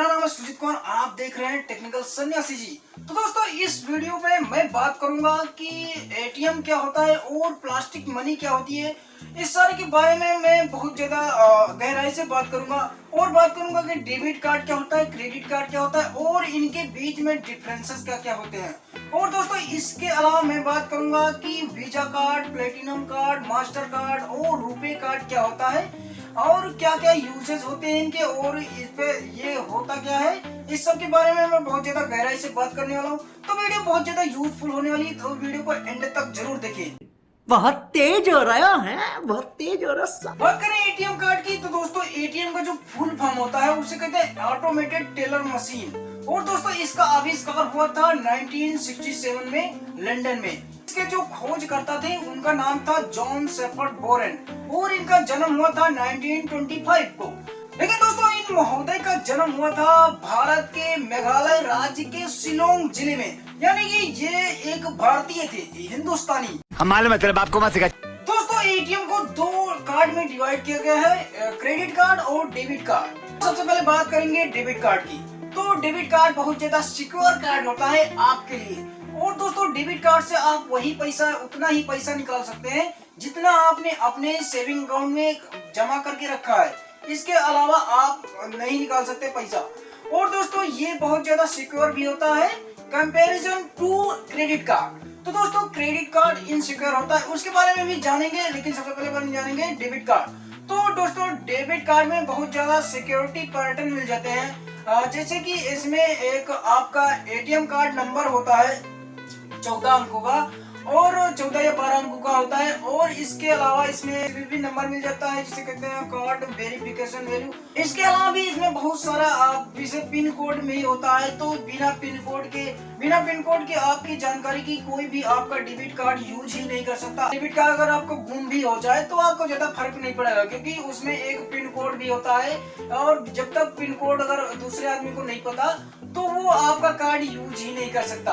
मेरा नाम है सुजीत कुमार, आप देख रहे हैं टेक्निकल सन्यासी जी। तो दोस्तों, इस वीडियो में मैं बात करूँगा कि एटीएम क्या होता है और प्लास्टिक मनी क्या होती है। इस सारे के बारे में मैं बहुत ज़्यादा गहराई से बात करूँगा और बात करूँगा कि डेबिट कार्ड क्या होता है, क्रेडिट कार्ड क्या होता है और इनके बीच में डिफरेंसेस क्या क्या होते हैं। और दोस्तों, इसके अलावा मैं बात करूँगा कि Visa card platinum card Mastercard RuPay card क्या होता है। और क्या क्या यूजेस होते हैं इनके? और इस पे ये होता क्या है? इस सब के बारे में मैं बहुत ज़्यादा गहराई से बात करने वाला हूँ। तो वीडियो बहुत ज़्यादा यूजफुल होने वाली है तो वीडियो को एंड तक ज़रूर देखिए बहुत तेज हो रहा है बहुत तेज हो रहा बात करें एटीएम कार्ड की तो दोस्तों एटीएम का जो फुल फॉर्म होता है उसे कहते हैं ऑटोमेटेड टेलर मशीन और दोस्तों इसका आविष्कार हुआ था 1967 में लंदन में। इसके जो खोज करता थे उनका नाम था जॉन सेफर्ड बोरेन और इनका जन्म हुआ था 1925 को। लेकिन दोस्तों इन महोदय का जन्म हुआ था भारत के मेघालय राज्य के शिलोंग ज़िले में। यानी कि ये एक भारतीय थे हिंदुस्तानी। मालूम है तेरे बाप को मत सिखा। दोस्तों एटीएम को दो कार्ड में डिवाइड किया गया है क्रेडिट कार्ड और डेबिट कार्ड सबसे पहले बात करेंगे डेबिट कार्ड की। तो डेबिट कार्ड बहुत ज़्यादा सिक्योर कार्ड होता है आपके लिए। और दोस्तों, डेबिट कार्ड से आप वही पैसा, उतना ही पैसा निकाल सकते हैं जितना आपने अपने सेविंग अकाउंट में जमा करके रखा है। इसके अलावा आप नहीं निकाल सकते पैसा। और दोस्तों, ये बहुत ज़्यादा सिक्योर भी होता है कंपैरिजन टू क्रेडिट कार्ड तो दोस्तों क्रेडिट कार्ड इनसिक्योर होता है। उसके बारे में भी जानेंगे, लेकिन सबसे पहले बारे जानेंगे डेबिट कार्ड तो दोस्तों डेबिट कार्ड में बहुत ज़्यादा सिक्योरिटी पैटर्न मिल जाते हैं। जैसे कि इसमें एक आपका एटीएम कार्ड नंबर होता है चौदह अंकों का। और चौदह या बारह अंकों का होता है और इसके अलावा इसमें भी भी नंबर मिल जाता है, जिसे कहते हैं कार्ड वेरिफिकेशन वैल्यू इसके अलावा भी इसमें बहुत सारा जैसे पिन कोड में ही होता है तो बिना पिन कोड के, बिना पिन कोड के आपकी जानकारी की कोई भी आपका डेबिट कार्ड यूज़ ही नहीं कर सकता। डेबिट कार्ड अगर आपको गुम भी हो जाए तो आपको ज़्यादा फ़र्क नहीं पड़ेगा, क्योंकि उसमें एक पिन कोड भी होता है, और जब तक पिन कोड अगर दूसरे आदमी को नहीं पता तो वो आपका कार्ड यूज़ ही नहीं कर सकता।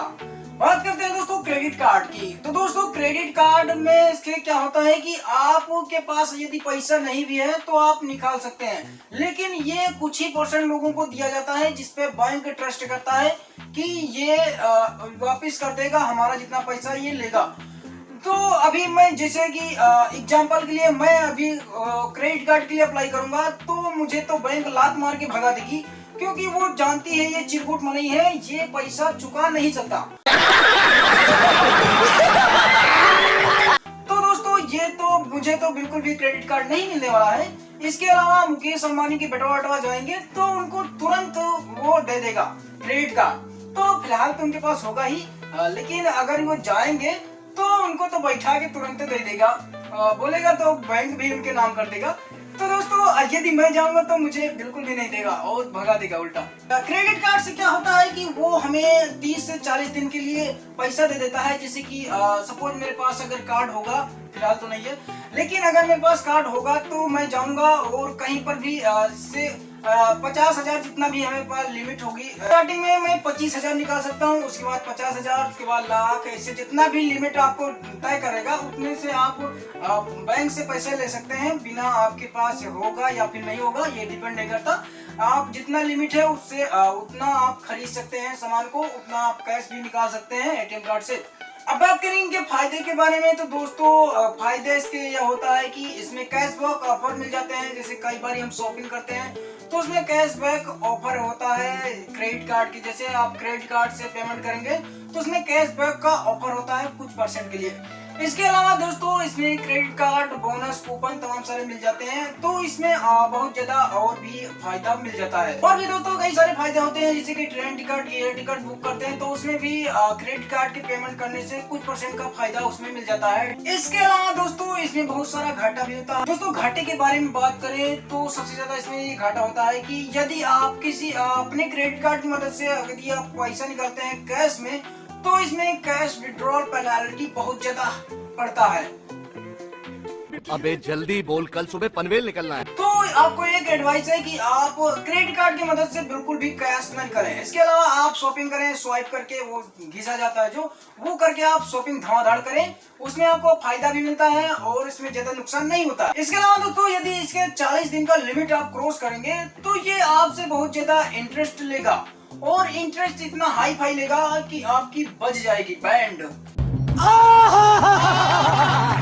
बात करते हैं दोस्तों क्रेडिट कार्ड की। तो दोस्तों क्रेडिट कार्ड में इसके क्या होता है कि आपके पास यदि पैसा नहीं भी है तो आप निकाल सकते हैं। लेकिन ये कुछ ही परसेंट लोगों को दिया जाता है जिसपे बैंक ट्रस्ट करता है कि ये वापस कर देगा, हमारा जितना पैसा ये लेगा। तो अभी मैं जैसे कि एग्ज़ाम्पल के लिए मैं अभी क्रेडिट कार्ड के लिए अप्लाई करूँगा तो मुझे तो बैंक लात मार के भगा देगी, क्योंकि वो जानती है ये चिरकुट मनी है, ये पैसा चुका नहीं सकता। तो दोस्तों, ये तो मुझे तो बिल्कुल भी क्रेडिट कार्ड नहीं मिलने वाला है। इसके अलावा मुकेश अंबानी के बेटवा वटवा जाएँगे तो उनको तुरंत वो दे देगा क्रेडिट कार्ड तो फ़िलहाल तो उनके पास होगा ही लेकिन अगर वो जाएँगे तो उनको तो बैठा के तुरंत दे देगा। बोलेगा तो बैंक भी उनके नाम कर देगा। तो दोस्तों यदि मैं जाऊँगा तो मुझे बिल्कुल भी नहीं देगा और भगा देगा उल्टा। क्रेडिट कार्ड से क्या होता है कि वो हमें 30 से 40 दिन के लिए पैसा दे देता है जैसे कि सपोज़ मेरे पास अगर कार्ड होगा फ़िलहाल तो नहीं है लेकिन अगर मेरे पास कार्ड होगा तो मैं जाऊँगा और कहीं पर भी आ, से पचास हज़ार जितना भी हमें पास लिमिट होगी। स्टार्टिंग में मैं पच्चीस हज़ार निकाल सकता हूँ, उसके बाद पचास हज़ार, उसके बाद लाख, ऐसे जितना भी लिमिट आपको तय करेगा, उतने से आप बैंक से पैसे ले सकते हैं, बिना आपके पास होगा या फिर नहीं होगा, ये डिपेंड नहीं करता। आप जितना लिमिट है, उससे उतना आप खरीद सकते हैं सामान को, उतना आप कैश भी निकाल सकते हैं एटीएम कार्ड से। अब बात करेंगे फ़ायदे के बारे में तो दोस्तों फ़ायदे इसके यह होता है कि इसमें कैशबैक ऑफ़र मिल जाते हैं, जैसे कई बार हम शॉपिंग करते हैं तो उसमें कैशबैक ऑफ़र होता है क्रेडिट कार्ड की, जैसे आप क्रेडिट कार्ड से पेमेंट करेंगे तो उसमें कैशबैक का ऑफ़र होता है कुछ परसेंट के लिए। इसके अलावा दोस्तों, इसमें क्रेडिट कार्ड बोनस कूपन तमाम सारे मिल जाते हैं। तो इसमें बहुत ज़्यादा और भी फ़ायदा मिल जाता है। और भी दोस्तों, कई सारे फ़ायदे होते हैं, जैसे कि train ticket air ticket book करते हैं तो उसमें भी क्रेडिट कार्ड के पेमेंट करने से कुछ परसेंट का फ़ायदा उसमें मिल जाता है। इसके अलावा दोस्तों, इसमें बहुत सारा घाटा भी होता है। दोस्तों, घाटे के बारे में बात करें तो सबसे ज़्यादा इसमें ये घाटा होता है की यदि आप किसी अपने क्रेडिट कार्ड की मदद से यदि आप पैसा निकालते हैं कैश में तो इसमें कैश विड्रॉल पेनाल्टी बहुत ज़्यादा पड़ता है। अबे जल्दी बोल कल सुबह पनवेल निकलना है। तो आपको एक एडवाइस है कि आप क्रेडिट कार्ड की मदद से बिल्कुल भी कैश नहीं करें। इसके अलावा आप शॉपिंग करें स्वाइप करके वो घिसा जाता है जो वो करके आप शॉपिंग धड़ाधड़ करें। उसमें आपको फ़ायदा भी मिलता है और इसमें ज़्यादा नुकसान नहीं होता। इसके अलावा दोस्तों यदि इसके 40 दिन का लिमिट आप क्रॉस करेंगे तो ये आपसे बहुत ज़्यादा इंटरेस्ट लेगा। और इंटरेस्ट इतना हाई फाई लेगा कि आपकी बज जाएगी बैंड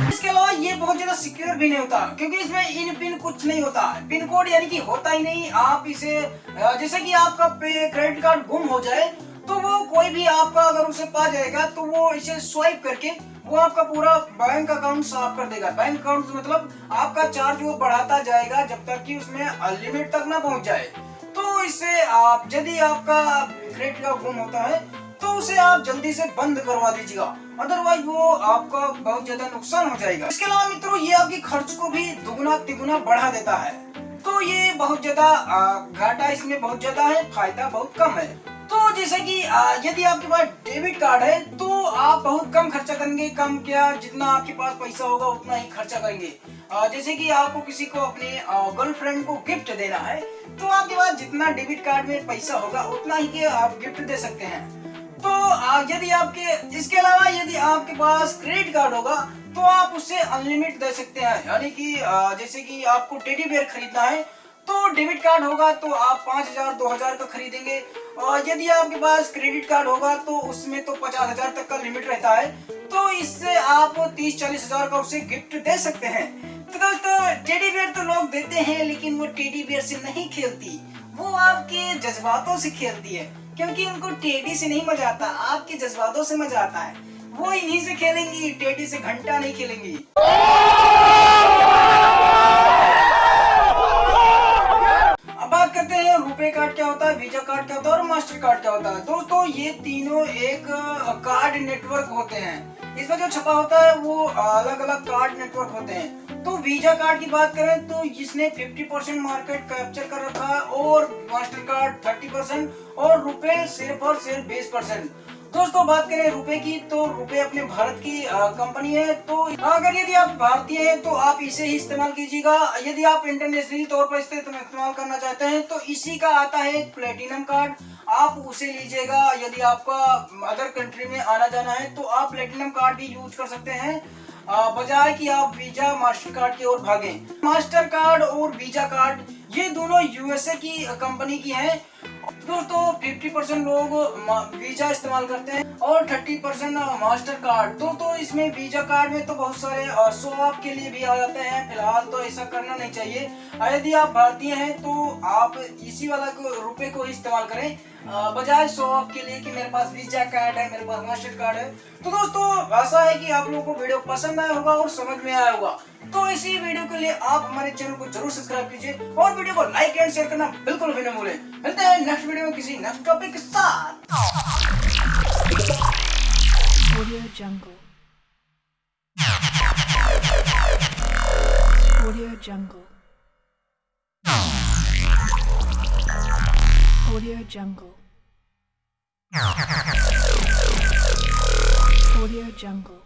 इसके अलावा ये बहुत ज़्यादा सिक्योर भी नहीं होता क्योंकि इसमें इन पिन कुछ नहीं होता। पिन कोड यानी कि होता ही नहीं आप इसे जैसे कि आपका क्रेडिट कार्ड गुम हो जाए तो वो कोई भी आपका अगर उसे पा जाएगा तो वो इसे स्वाइप करके वो आपका पूरा बैंक अकाउंट साफ़ कर देगा। बैंक अकाउंट मतलब आपका चार्ज वो बढ़ाता जाएगा जब तक कि उसमें लिमिट तक ना पहुँच जाए। तो इसे आप, यदि आपका क्रेडिट का गुम होता है तो उसे आप जल्दी से बंद करवा दीजिएगा। अदरवाइज़ वो आपका बहुत ज़्यादा नुकसान हो जाएगा। इसके अलावा मित्रों, ये आपके खर्च को भी दुगुना तिगुना बढ़ा देता है। तो ये बहुत ज़्यादा घाटा इसमें बहुत ज़्यादा है, फ़ायदा बहुत कम है। जैसे कि यदि आपके पास डेबिट कार्ड है तो आप बहुत कम खर्चा करेंगे, कम क्या जितना आपके पास पैसा होगा, उतना ही खर्चा करेंगे। जैसे कि आपको किसी को अपने गर्लफ्रेंड को गिफ्ट देना है तो आपके पास जितना डेबिट कार्ड में पैसा होगा, उतना ही आप गिफ्ट दे सकते हैं। तो यदि आपके, इसके अलावा यदि आपके पास क्रेडिट कार्ड होगा तो आप उससे अनलिमिट दे सकते हैं। यानी कि जैसे कि आपको टेडी बेयर खरीदना है तो डेबिट कार्ड होगा तो आप पाँच हज़ार, दो हज़ार का खरीदेंगे। यदि आपके पास क्रेडिट कार्ड होगा तो उसमें तो पचास हज़ार तक का लिमिट रहता है। तो इससे आप तीस चालीस हज़ार का उसे गिफ्ट दे सकते हैं। तो दोस्तों टेडी बेयर तो लोग देते हैं, लेकिन वो टेडी बेयर से नहीं खेलती। वो आपके जज्बातों से खेलती है, क्योंकि उनको टेडी से नहीं मज़ा आता, आपके जज्बातों से मज़ा आता है। वो इन्हीं से खेलेंगी टेडी से घंटा नहीं खेलेंगी अब बात रुपए कार्ड क्या होता है? वीज़ा कार्ड क्या होता है? और मास्टर कार्ड क्या होता है? दोस्तों, ये तीनों एक कार्ड नेटवर्क होते हैं। इसमें जो छपा होता है, वो अलग अलग कार्ड नेटवर्क होते हैं। तो वीज़ा कार्ड की बात करें तो इसने 50 परसेंट मार्केट कैप्चर कर रखा है और मास्टर कार्ड 30 परसेंट और रुपए सिर्फ़ और सिर्फ़ 20 परसेंट दोस्तों बात करें रुपए की तो रुपए अपने भारत की कंपनी है तो अगर यदि आप भारतीय हैं तो आप इसे ही इस्तेमाल कीजिएगा। यदि आप इंटरनेशनल तौर पर इसे इस्तेमाल करना चाहते हैं तो इसी का आता है प्लेटिनम कार्ड आप उसे लीजिएगा, यदि आपका अदर कंट्री में आना जाना है तो आप प्लेटिनम कार्ड भी यूज़ कर सकते हैं। बजाय कि आप वीज़ा मास्टर कार्ड की ओर भागें। मास्टर कार्ड और वीज़ा कार्ड ये दोनों यूएसए की कंपनी की हैं। दोस्तों 50 परसेंट लोग वीज़ा इस्तेमाल करते हैं। और 30 परसेंट मास्टर कार्ड तो तो इसमें वीज़ा कार्ड में तो बहुत सारे शो ऑफ़ के लिए भी आ जाते हैं। फ़िलहाल तो ऐसा करना नहीं चाहिए। यदि आप भारतीय हैं तो आप इसी वाला को, रुपए को इस्तेमाल करें। बजाय शो ऑफ़ के लिए कि मेरे पास वीज़ा कार्ड है, मेरे पास मास्टर कार्ड है। तो दोस्तों, आशा है कि आप लोगों को वीडियो पसंद आया होगा और समझ में आया होगा। तो इसी वीडियो के लिए आप हमारे चैनल को ज़रूर सब्सक्राइब कीजिए और वीडियो को लाइक एंड शेयर करना बिल्कुल भी न भूलें। मिलते हैं नेक्स्ट वीडियो में किसी नेक्स्ट टॉपिक के साथ। Audio Jungle. Audio Jungle. Audio Jungle. Audio Jungle.